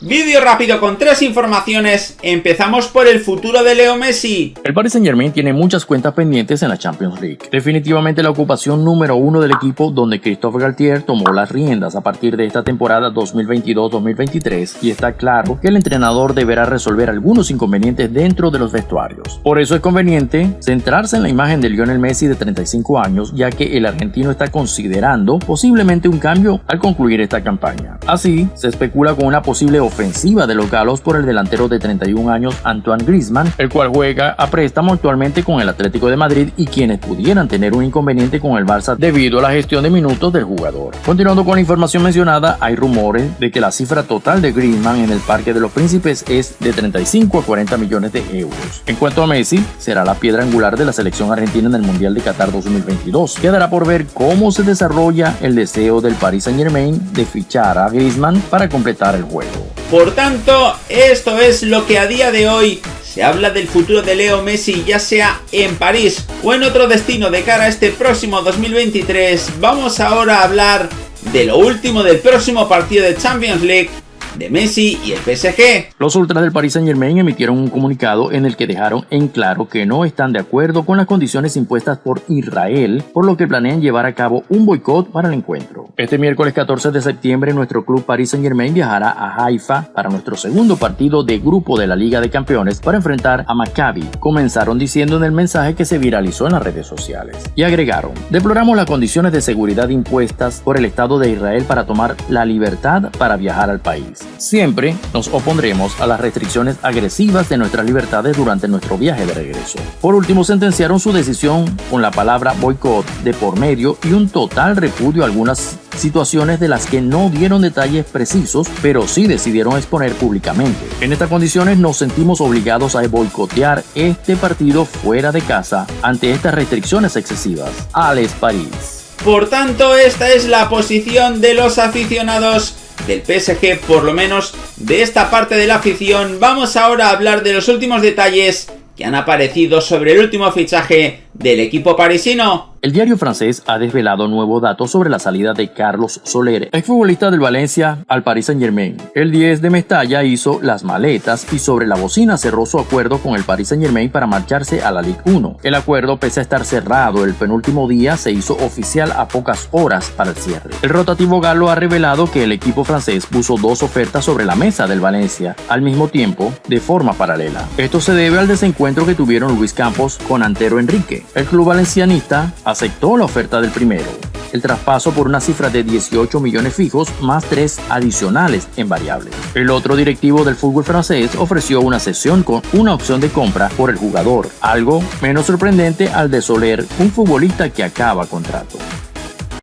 Vídeo rápido con tres informaciones. Empezamos por el futuro de Leo Messi. El Paris Saint Germain tiene muchas cuentas pendientes en la Champions League. Definitivamente la ocupación número uno del equipo donde Christophe Galtier tomó las riendas a partir de esta temporada 2022-2023 y está claro que el entrenador deberá resolver algunos inconvenientes dentro de los vestuarios. Por eso es conveniente centrarse en la imagen de Lionel Messi de 35 años ya que el argentino está considerando posiblemente un cambio al concluir esta campaña. Así, se especula con una posible ofensiva de los galos por el delantero de 31 años Antoine Griezmann, el cual juega a préstamo actualmente con el Atlético de Madrid y quienes pudieran tener un inconveniente con el Barça debido a la gestión de minutos del jugador. Continuando con la información mencionada, hay rumores de que la cifra total de Griezmann en el Parque de los Príncipes es de 35 a 40 millones de euros. En cuanto a Messi, será la piedra angular de la selección argentina en el Mundial de Qatar 2022. Quedará por ver cómo se desarrolla el deseo del Paris Saint Germain de fichar a Griezmann para completar el juego. Por tanto, esto es lo que a día de hoy se habla del futuro de Leo Messi, ya sea en París o en otro destino de cara a este próximo 2023. Vamos ahora a hablar de lo último del próximo partido de Champions League de Messi y el PSG. Los ultras del Paris Saint Germain emitieron un comunicado en el que dejaron en claro que no están de acuerdo con las condiciones impuestas por Israel, por lo que planean llevar a cabo un boicot para el encuentro. Este miércoles 14 de septiembre nuestro club Paris Saint Germain viajará a Haifa para nuestro segundo partido de grupo de la Liga de Campeones para enfrentar a Maccabi. Comenzaron diciendo en el mensaje que se viralizó en las redes sociales. Y agregaron, deploramos las condiciones de seguridad impuestas por el Estado de Israel para tomar la libertad para viajar al país. Siempre nos opondremos a las restricciones agresivas de nuestras libertades durante nuestro viaje de regreso. Por último, sentenciaron su decisión con la palabra boicot de por medio y un total repudio a algunas situaciones de las que no dieron detalles precisos, pero sí decidieron exponer públicamente. En estas condiciones nos sentimos obligados a boicotear este partido fuera de casa ante estas restricciones excesivas. Alex París. Por tanto, esta es la posición de los aficionados del PSG, por lo menos de esta parte de la afición. Vamos ahora a hablar de los últimos detalles que han aparecido sobre el último fichaje del equipo parisino. El diario francés ha desvelado nuevos datos sobre la salida de Carlos Soler, exfutbolista del Valencia al Paris Saint Germain. El 10 de Mestalla hizo las maletas y sobre la bocina cerró su acuerdo con el Paris Saint Germain para marcharse a la Ligue 1. El acuerdo, pese a estar cerrado el penúltimo día, se hizo oficial a pocas horas para el cierre. El rotativo galo ha revelado que el equipo francés puso dos ofertas sobre la mesa del Valencia al mismo tiempo, de forma paralela. Esto se debe al desencuentro que tuvieron Luis Campos con Antero Enrique. El club valencianista aceptó la oferta del primero, el traspaso por una cifra de 18 millones fijos más tres adicionales en variables. El otro directivo del fútbol francés ofreció una sesión con una opción de compra por el jugador, algo menos sorprendente al de Soler, un futbolista que acaba contrato.